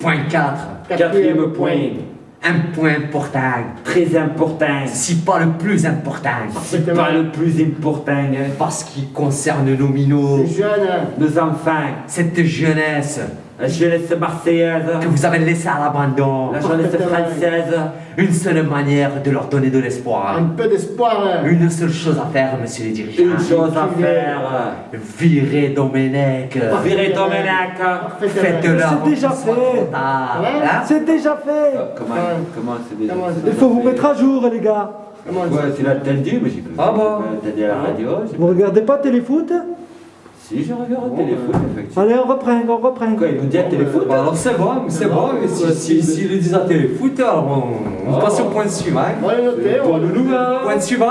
Point 4. Quatrième point. Un point important. Très important. Si pas le plus important. C'est pas le plus important. hein. Parce qu'il concerne nos minots. Les jeunes, Nos enfants. Cette jeunesse La jeunesse marseillaise. que vous avez laissée à l'abandon. La jeunesse française. Une seule manière de leur donner de l'espoir. un peu d'espoir. Une seule chose à faire, monsieur les dirigeants. Une chose à faire. Virer Domenech. Virer Domenech. Faites-leur. C'est déjà fait. Hein C'est déjà fait Comment, comment c'est déjà Comment c'est Il faut vous mettre à jour, les gars. Comment Ouais, tu l'as entendu, mais j'ai pas Ah bon à la radio. Vous regardez pas téléfoot Si, je regarde le téléphone, effectivement. Allez, on reprend, on reprend. Quoi, ils nous disent à téléfoot Bah alors c'est bon, c'est bon. mais Si, si, si le disent à téléfoot, alors on, on passe au point suivant. On va les noter, on va Point suivant.